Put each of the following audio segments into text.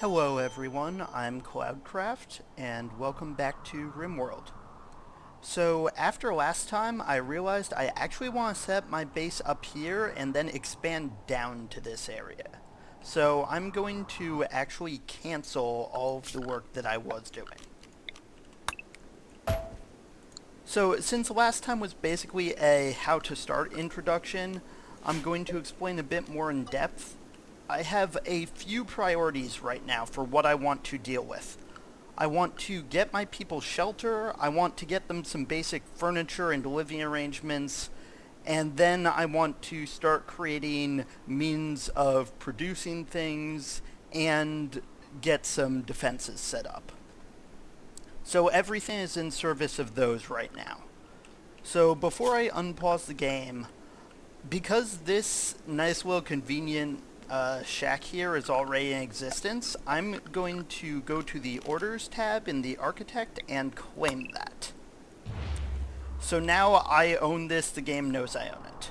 Hello everyone, I'm Cloudcraft, and welcome back to RimWorld. So after last time, I realized I actually want to set my base up here and then expand down to this area. So I'm going to actually cancel all of the work that I was doing. So since last time was basically a how to start introduction, I'm going to explain a bit more in depth. I have a few priorities right now for what I want to deal with. I want to get my people shelter, I want to get them some basic furniture and living arrangements, and then I want to start creating means of producing things and get some defenses set up. So everything is in service of those right now. So before I unpause the game, because this nice little convenient uh, shack here is already in existence, I'm going to go to the Orders tab in the Architect and claim that. So now I own this, the game knows I own it.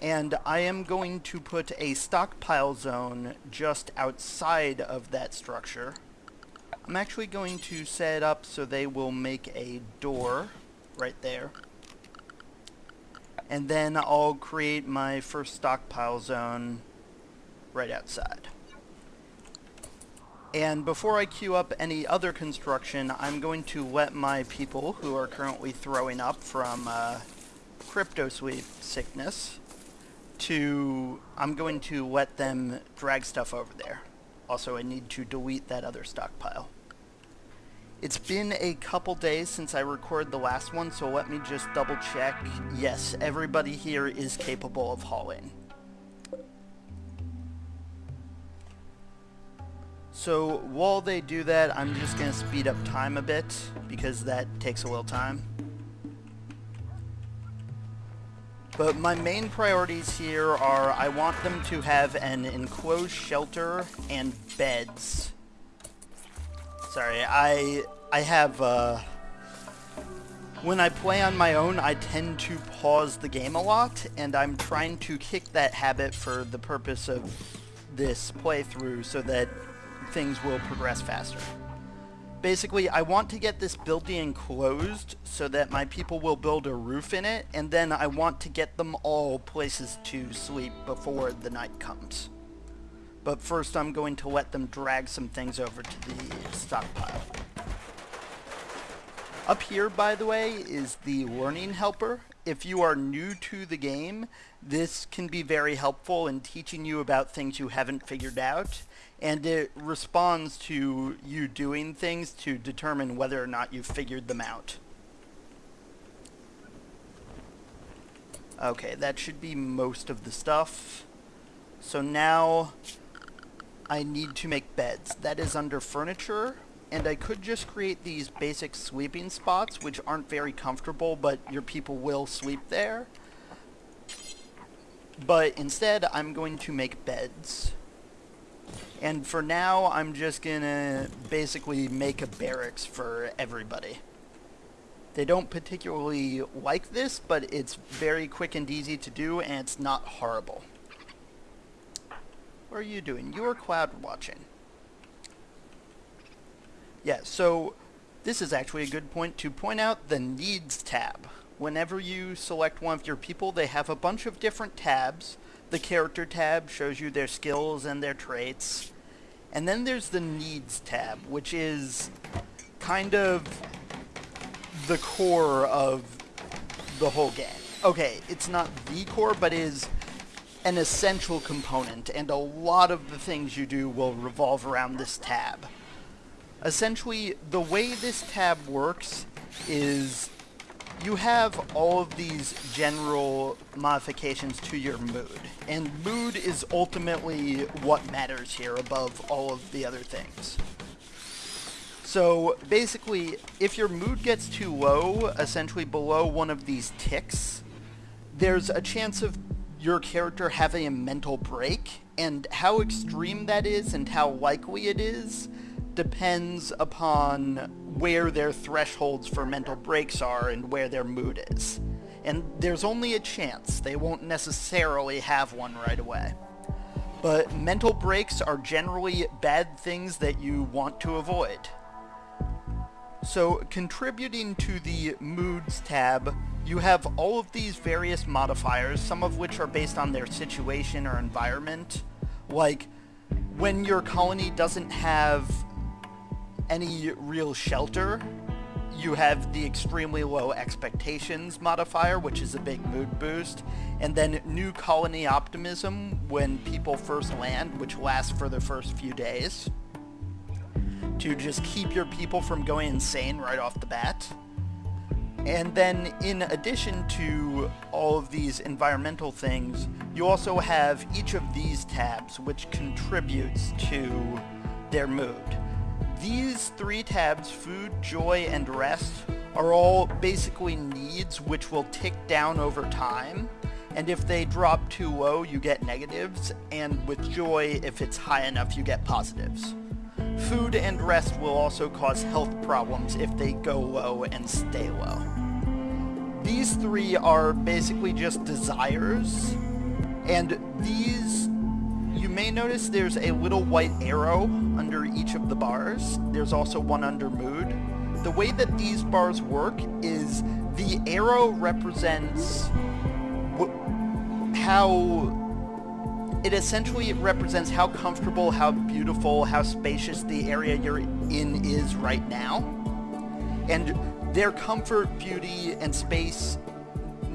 And I am going to put a stockpile zone just outside of that structure I'm actually going to set it up so they will make a door right there. And then I'll create my first stockpile zone right outside. And before I queue up any other construction, I'm going to let my people, who are currently throwing up from uh, cryptosleep sickness, to... I'm going to let them drag stuff over there. Also, I need to delete that other stockpile. It's been a couple days since I recorded the last one, so let me just double check. Yes, everybody here is capable of hauling. So while they do that, I'm just going to speed up time a bit, because that takes a little time. But my main priorities here are I want them to have an enclosed shelter and beds Sorry, I I have uh, when I play on my own, I tend to pause the game a lot, and I'm trying to kick that habit for the purpose of this playthrough so that things will progress faster. Basically, I want to get this building closed so that my people will build a roof in it, and then I want to get them all places to sleep before the night comes. But first I'm going to let them drag some things over to the stockpile. Up here, by the way, is the learning helper. If you are new to the game, this can be very helpful in teaching you about things you haven't figured out, and it responds to you doing things to determine whether or not you've figured them out. Okay, that should be most of the stuff. So now I need to make beds. That is under furniture, and I could just create these basic sleeping spots, which aren't very comfortable, but your people will sleep there. But instead, I'm going to make beds. And for now, I'm just gonna basically make a barracks for everybody. They don't particularly like this, but it's very quick and easy to do, and it's not horrible. What are you doing? You are cloud watching. Yeah, so this is actually a good point to point out the Needs tab. Whenever you select one of your people, they have a bunch of different tabs. The Character tab shows you their skills and their traits. And then there's the Needs tab, which is kind of the core of the whole game. Okay, it's not the core, but is an essential component, and a lot of the things you do will revolve around this tab. Essentially, the way this tab works is you have all of these general modifications to your mood, and mood is ultimately what matters here above all of the other things. So basically, if your mood gets too low, essentially below one of these ticks, there's a chance of your character having a mental break, and how extreme that is and how likely it is depends upon where their thresholds for mental breaks are and where their mood is. And there's only a chance. They won't necessarily have one right away. But mental breaks are generally bad things that you want to avoid. So contributing to the moods tab, you have all of these various modifiers, some of which are based on their situation or environment. Like when your colony doesn't have any real shelter, you have the extremely low expectations modifier, which is a big mood boost, and then new colony optimism when people first land, which lasts for the first few days, to just keep your people from going insane right off the bat. And then in addition to all of these environmental things, you also have each of these tabs which contributes to their mood. These three tabs, food, joy, and rest, are all basically needs which will tick down over time. And if they drop too low, you get negatives. And with joy, if it's high enough, you get positives. Food and rest will also cause health problems if they go low and stay low. These three are basically just desires. And these you may notice there's a little white arrow under each of the bars. There's also one under mood. The way that these bars work is the arrow represents how it essentially represents how comfortable, how beautiful, how spacious the area you're in is right now. And their comfort, beauty, and space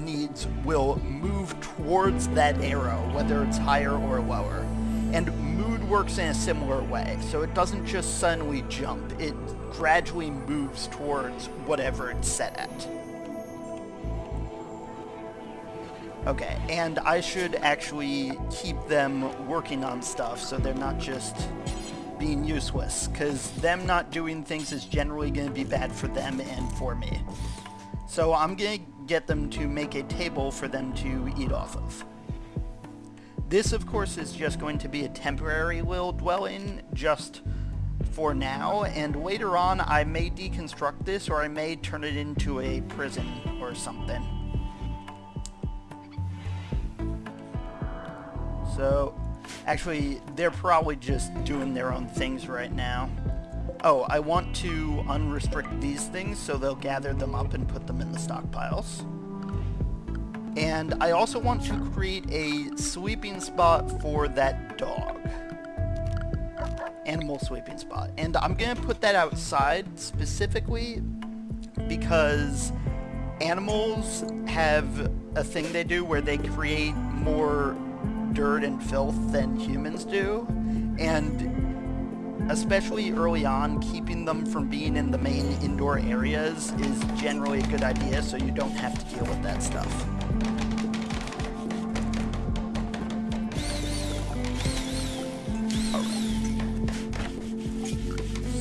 needs will move towards that arrow, whether it's higher or lower. And mood works in a similar way, so it doesn't just suddenly jump, it gradually moves towards whatever it's set at. Okay, and I should actually keep them working on stuff so they're not just being useless, because them not doing things is generally going to be bad for them and for me. So I'm going to get them to make a table for them to eat off of. This, of course, is just going to be a temporary little dwelling, just for now, and later on I may deconstruct this or I may turn it into a prison or something. So, actually, they're probably just doing their own things right now. Oh, I want to unrestrict these things so they'll gather them up and put them in the stockpiles. And I also want to create a sleeping spot for that dog. Animal sleeping spot. And I'm going to put that outside specifically because animals have a thing they do where they create more dirt and filth than humans do. And especially early on, keeping them from being in the main indoor areas is generally a good idea so you don't have to deal with that stuff.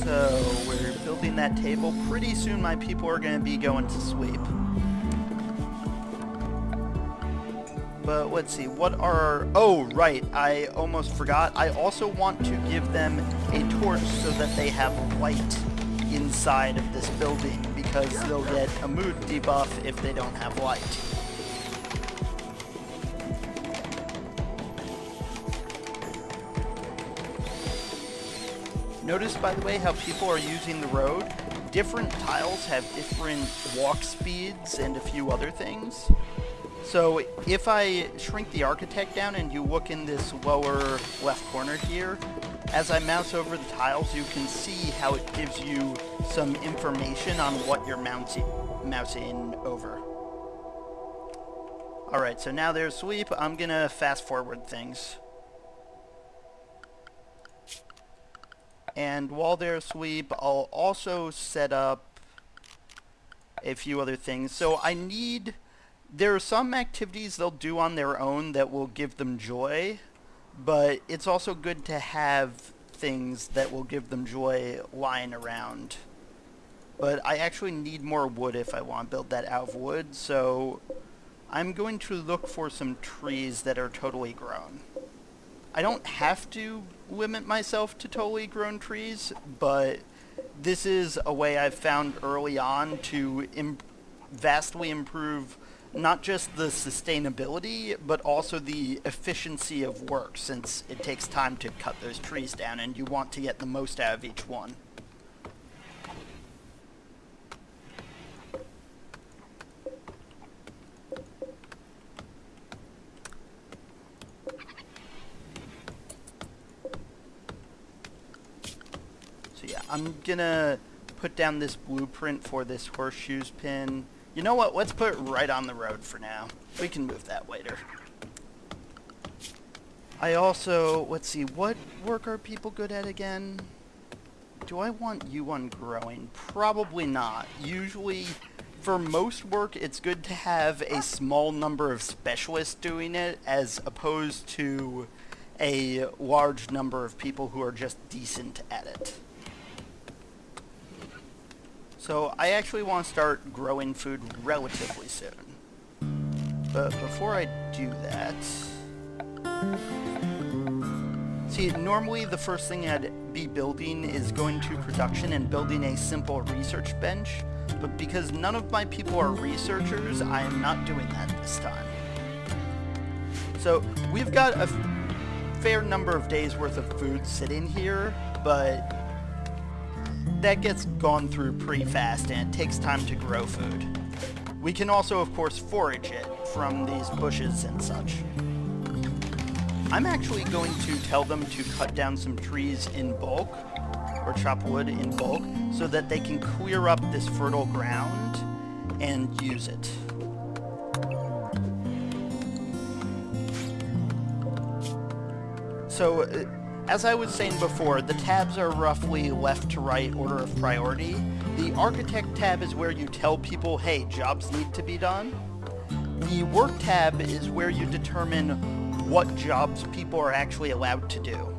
So we're building that table. Pretty soon my people are going to be going to sleep. But let's see, what are... Oh, right, I almost forgot. I also want to give them a torch so that they have light inside of this building because they'll get a mood debuff if they don't have light. Notice, by the way, how people are using the road. Different tiles have different walk speeds and a few other things. So if I shrink the architect down and you look in this lower left corner here, as I mouse over the tiles, you can see how it gives you some information on what you're mousing, mousing over. Alright, so now there's sweep. I'm going to fast forward things. And while there's sweep, I'll also set up a few other things. So I need... There are some activities they'll do on their own that will give them joy, but it's also good to have things that will give them joy lying around. But I actually need more wood if I want to build that out of wood, so I'm going to look for some trees that are totally grown. I don't have to limit myself to totally grown trees, but this is a way I've found early on to vastly improve not just the sustainability, but also the efficiency of work, since it takes time to cut those trees down, and you want to get the most out of each one. So yeah, I'm gonna put down this blueprint for this horseshoes pin. You know what? Let's put it right on the road for now. We can move that later. I also, let's see, what work are people good at again? Do I want you on growing? Probably not. Usually, for most work, it's good to have a small number of specialists doing it as opposed to a large number of people who are just decent at it. So I actually want to start growing food relatively soon. But before I do that... See, normally the first thing I'd be building is going to production and building a simple research bench, but because none of my people are researchers, I am not doing that this time. So we've got a fair number of days worth of food sitting here, but that gets gone through pretty fast and it takes time to grow food. We can also, of course, forage it from these bushes and such. I'm actually going to tell them to cut down some trees in bulk, or chop wood in bulk, so that they can clear up this fertile ground and use it. So, uh, as I was saying before, the tabs are roughly left to right order of priority. The architect tab is where you tell people, hey, jobs need to be done. The work tab is where you determine what jobs people are actually allowed to do.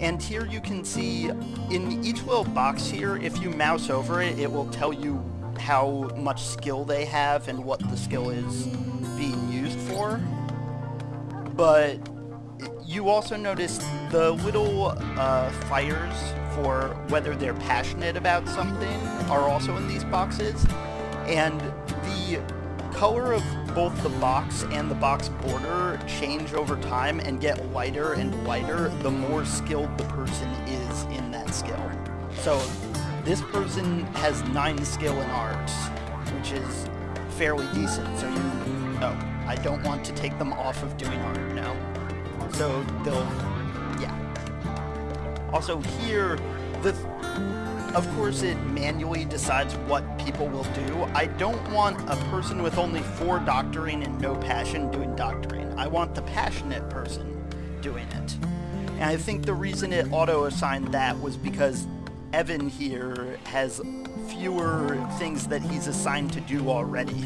And here you can see in each little box here, if you mouse over it, it will tell you how much skill they have and what the skill is being used for. But you also notice the little uh, fires for whether they're passionate about something are also in these boxes. And the color of both the box and the box border change over time and get lighter and lighter the more skilled the person is in that skill. So this person has 9 skill in arts, which is fairly decent. So you... Oh, I don't want to take them off of doing art now. So they'll, yeah. Also here, the, of course it manually decides what people will do. I don't want a person with only four doctoring and no passion doing doctoring. I want the passionate person doing it. And I think the reason it auto-assigned that was because Evan here has fewer things that he's assigned to do already.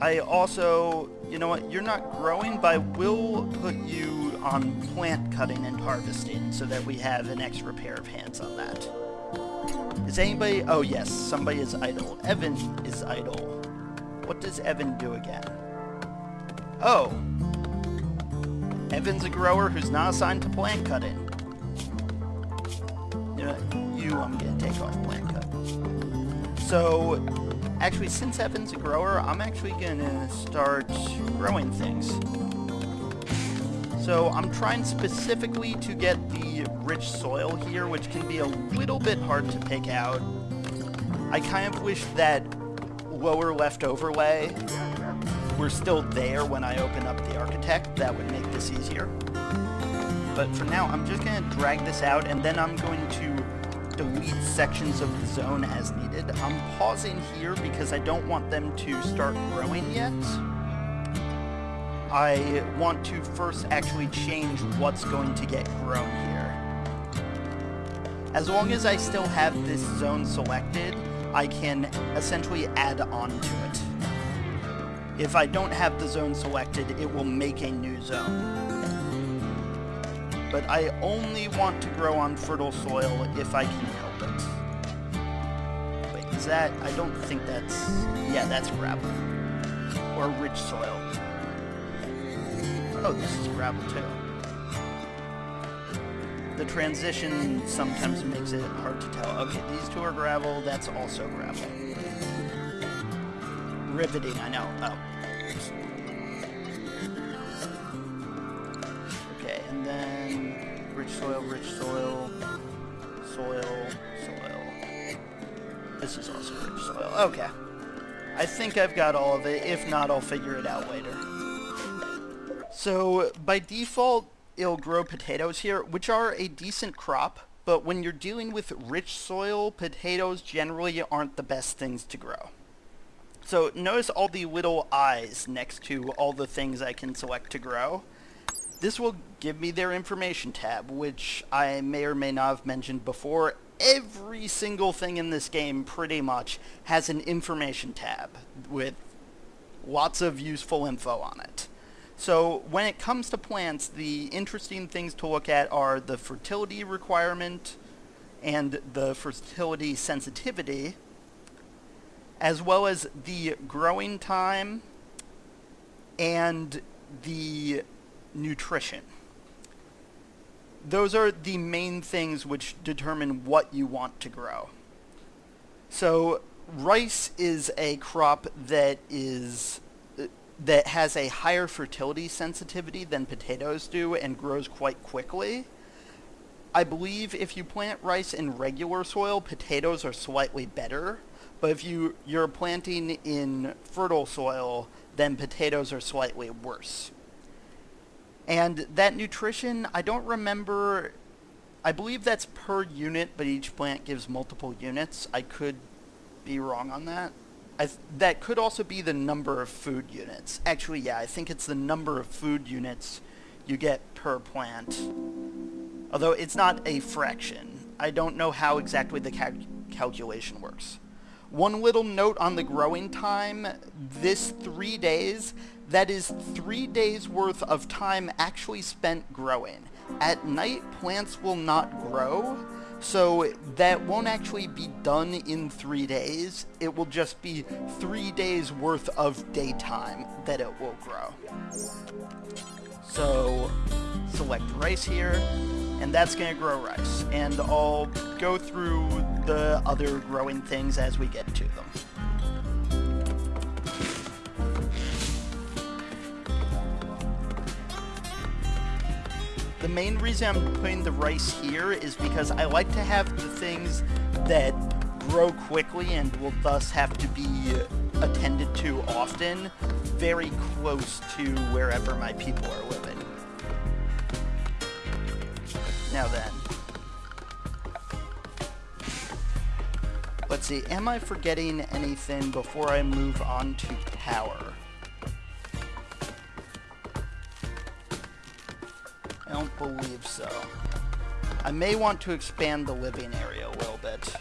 I also you know what, you're not growing, but I will put you on plant cutting and harvesting so that we have an extra pair of hands on that. Is anybody... Oh, yes, somebody is idle. Evan is idle. What does Evan do again? Oh. Evan's a grower who's not assigned to plant cutting. You, know, you I'm to take off plant cut. So, Actually, since Evan's a grower, I'm actually gonna start growing things. So I'm trying specifically to get the rich soil here, which can be a little bit hard to pick out. I kind of wish that lower left overlay were still there when I open up the architect. That would make this easier. But for now, I'm just going to drag this out, and then I'm going to delete sections of the zone as needed. I'm pausing here because I don't want them to start growing yet. I want to first actually change what's going to get grown here. As long as I still have this zone selected, I can essentially add on to it. If I don't have the zone selected, it will make a new zone but I only want to grow on fertile soil if I can help it. Wait, is that... I don't think that's... Yeah, that's gravel. Or rich soil. Oh, this is gravel too. The transition sometimes makes it hard to tell. Okay, these two are gravel, that's also gravel. riveting, I know. Oh. This is also rich soil. Okay. I think I've got all of it. If not, I'll figure it out later. So, by default, it'll grow potatoes here, which are a decent crop, but when you're dealing with rich soil, potatoes generally aren't the best things to grow. So notice all the little eyes next to all the things I can select to grow. This will give me their information tab, which I may or may not have mentioned before. Every single thing in this game pretty much has an information tab with lots of useful info on it. So when it comes to plants, the interesting things to look at are the fertility requirement and the fertility sensitivity, as well as the growing time and the nutrition. Those are the main things which determine what you want to grow. So rice is a crop that is uh, that has a higher fertility sensitivity than potatoes do and grows quite quickly. I believe if you plant rice in regular soil, potatoes are slightly better, but if you, you're planting in fertile soil, then potatoes are slightly worse. And that nutrition, I don't remember, I believe that's per unit, but each plant gives multiple units. I could be wrong on that. Th that could also be the number of food units. Actually, yeah, I think it's the number of food units you get per plant. Although it's not a fraction. I don't know how exactly the cal calculation works. One little note on the growing time, this three days, that is three days worth of time actually spent growing. At night, plants will not grow, so that won't actually be done in three days. It will just be three days worth of daytime that it will grow. So select rice here, and that's going to grow rice. And I'll go through the other growing things as we get to them. The main reason I'm putting the rice here is because I like to have the things that grow quickly and will thus have to be attended to often very close to wherever my people are living. Now then. Let's see, am I forgetting anything before I move on to power? Don't believe so. I may want to expand the living area a little bit.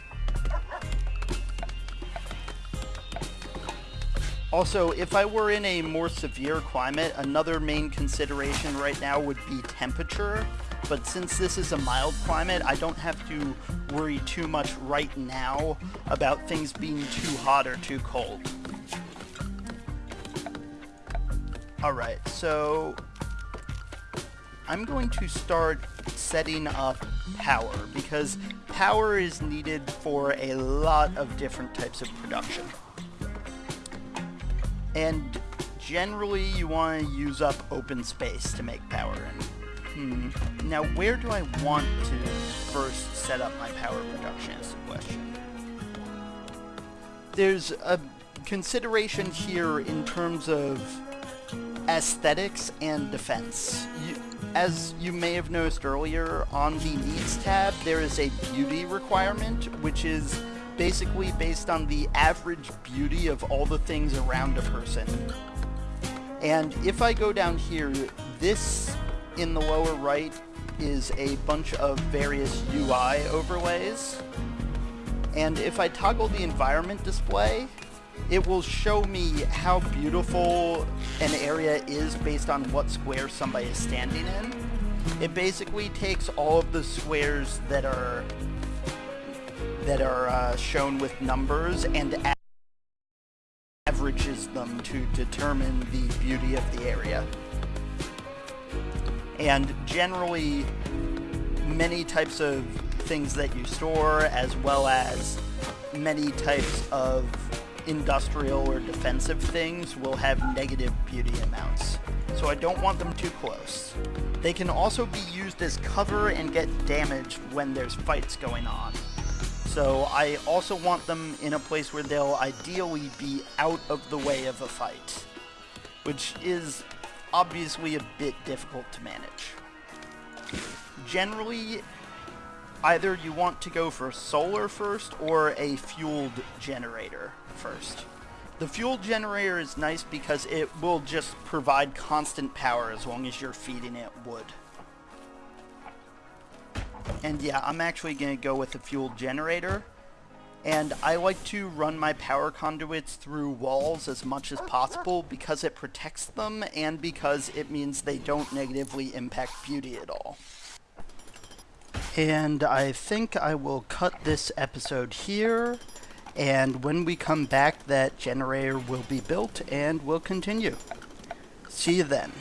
Also, if I were in a more severe climate, another main consideration right now would be temperature. But since this is a mild climate, I don't have to worry too much right now about things being too hot or too cold. Alright, so I'm going to start setting up power because power is needed for a lot of different types of production. And generally you want to use up open space to make power in. Hmm. Now where do I want to first set up my power production is the question. There's a consideration here in terms of aesthetics and defense. You, as you may have noticed earlier, on the Needs tab, there is a beauty requirement, which is basically based on the average beauty of all the things around a person. And if I go down here, this in the lower right is a bunch of various UI overlays. And if I toggle the environment display, it will show me how beautiful an area is based on what square somebody is standing in. It basically takes all of the squares that are that are uh, shown with numbers and averages them to determine the beauty of the area. And generally, many types of things that you store, as well as many types of industrial or defensive things will have negative beauty amounts, so I don't want them too close. They can also be used as cover and get damaged when there's fights going on. So I also want them in a place where they'll ideally be out of the way of a fight, which is obviously a bit difficult to manage. Generally, either you want to go for solar first or a fueled generator first. The fuel generator is nice because it will just provide constant power as long as you're feeding it wood. And yeah, I'm actually going to go with the fuel generator. And I like to run my power conduits through walls as much as possible because it protects them and because it means they don't negatively impact beauty at all. And I think I will cut this episode here. And when we come back, that generator will be built and we'll continue. See you then.